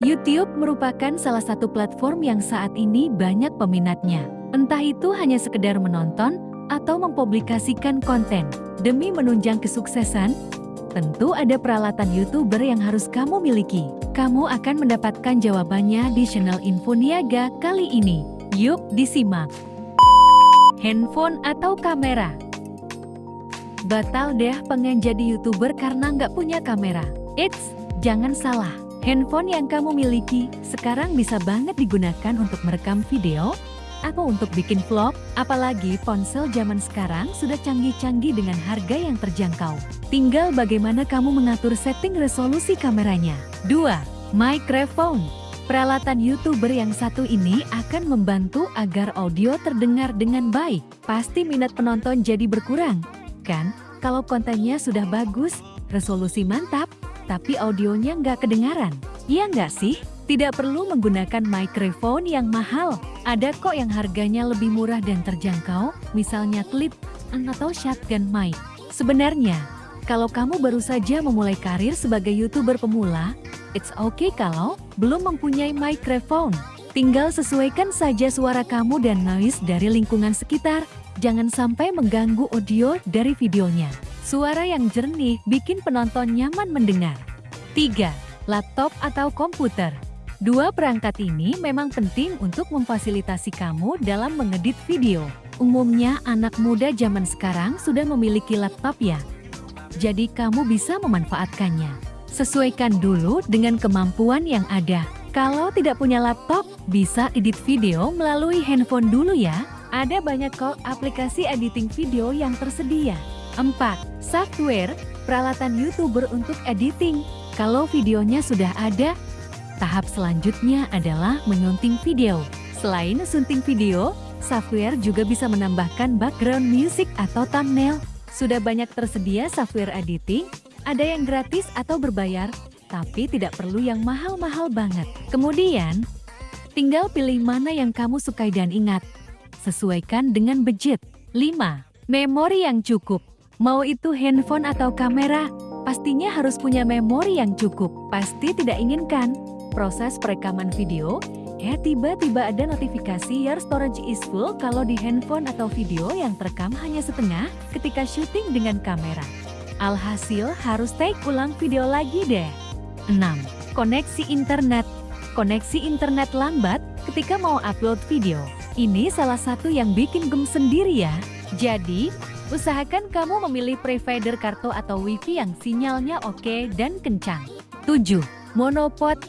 YouTube merupakan salah satu platform yang saat ini banyak peminatnya. Entah itu hanya sekedar menonton atau mempublikasikan konten. Demi menunjang kesuksesan, tentu ada peralatan YouTuber yang harus kamu miliki. Kamu akan mendapatkan jawabannya di channel Info Niaga kali ini. Yuk disimak. Handphone atau kamera? Batal deh pengen jadi YouTuber karena nggak punya kamera. Eits, jangan salah. Handphone yang kamu miliki sekarang bisa banget digunakan untuk merekam video atau untuk bikin vlog, apalagi ponsel zaman sekarang sudah canggih-canggih dengan harga yang terjangkau. Tinggal bagaimana kamu mengatur setting resolusi kameranya. 2. Microphone Peralatan YouTuber yang satu ini akan membantu agar audio terdengar dengan baik. Pasti minat penonton jadi berkurang, kan? Kalau kontennya sudah bagus, resolusi mantap, tapi audionya nggak kedengaran. Iya nggak sih? Tidak perlu menggunakan microphone yang mahal. Ada kok yang harganya lebih murah dan terjangkau, misalnya clip atau shotgun mic. Sebenarnya, kalau kamu baru saja memulai karir sebagai YouTuber pemula, it's okay kalau belum mempunyai microphone. Tinggal sesuaikan saja suara kamu dan noise dari lingkungan sekitar, jangan sampai mengganggu audio dari videonya. Suara yang jernih bikin penonton nyaman mendengar. 3. Laptop atau komputer Dua perangkat ini memang penting untuk memfasilitasi kamu dalam mengedit video. Umumnya anak muda zaman sekarang sudah memiliki laptop ya. Jadi kamu bisa memanfaatkannya. Sesuaikan dulu dengan kemampuan yang ada. Kalau tidak punya laptop, bisa edit video melalui handphone dulu ya. Ada banyak kok aplikasi editing video yang tersedia. 4. Software, peralatan YouTuber untuk editing. Kalau videonya sudah ada, tahap selanjutnya adalah menyunting video. Selain sunting video, software juga bisa menambahkan background music atau thumbnail. Sudah banyak tersedia software editing, ada yang gratis atau berbayar, tapi tidak perlu yang mahal-mahal banget. Kemudian, tinggal pilih mana yang kamu sukai dan ingat, sesuaikan dengan budget. 5. Memori yang cukup. Mau itu handphone atau kamera, pastinya harus punya memori yang cukup. Pasti tidak inginkan proses perekaman video, eh tiba-tiba ada notifikasi your storage is full kalau di handphone atau video yang terekam hanya setengah ketika syuting dengan kamera. Alhasil harus take ulang video lagi deh. 6. Koneksi internet Koneksi internet lambat ketika mau upload video. Ini salah satu yang bikin gem sendiri ya. Jadi, Usahakan kamu memilih provider kartu atau wifi yang sinyalnya oke dan kencang. 7. Monopod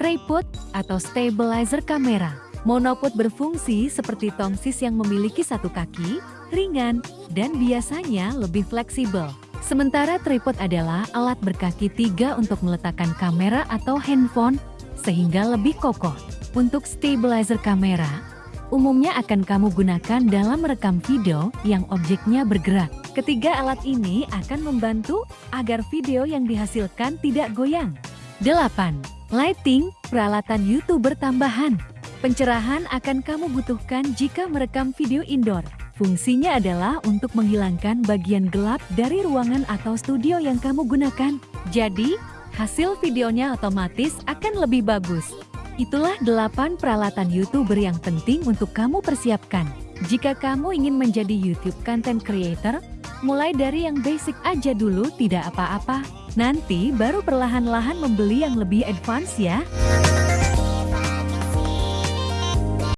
Tripod atau stabilizer kamera. Monopod berfungsi seperti tongsis yang memiliki satu kaki, ringan, dan biasanya lebih fleksibel. Sementara tripod adalah alat berkaki tiga untuk meletakkan kamera atau handphone, sehingga lebih kokoh. Untuk stabilizer kamera, umumnya akan kamu gunakan dalam merekam video yang objeknya bergerak. Ketiga alat ini akan membantu agar video yang dihasilkan tidak goyang. 8. Lighting, peralatan YouTuber tambahan. Pencerahan akan kamu butuhkan jika merekam video indoor. Fungsinya adalah untuk menghilangkan bagian gelap dari ruangan atau studio yang kamu gunakan. Jadi, hasil videonya otomatis akan lebih bagus. Itulah 8 peralatan YouTuber yang penting untuk kamu persiapkan. Jika kamu ingin menjadi YouTube content creator, mulai dari yang basic aja dulu tidak apa-apa. Nanti baru perlahan-lahan membeli yang lebih advance ya.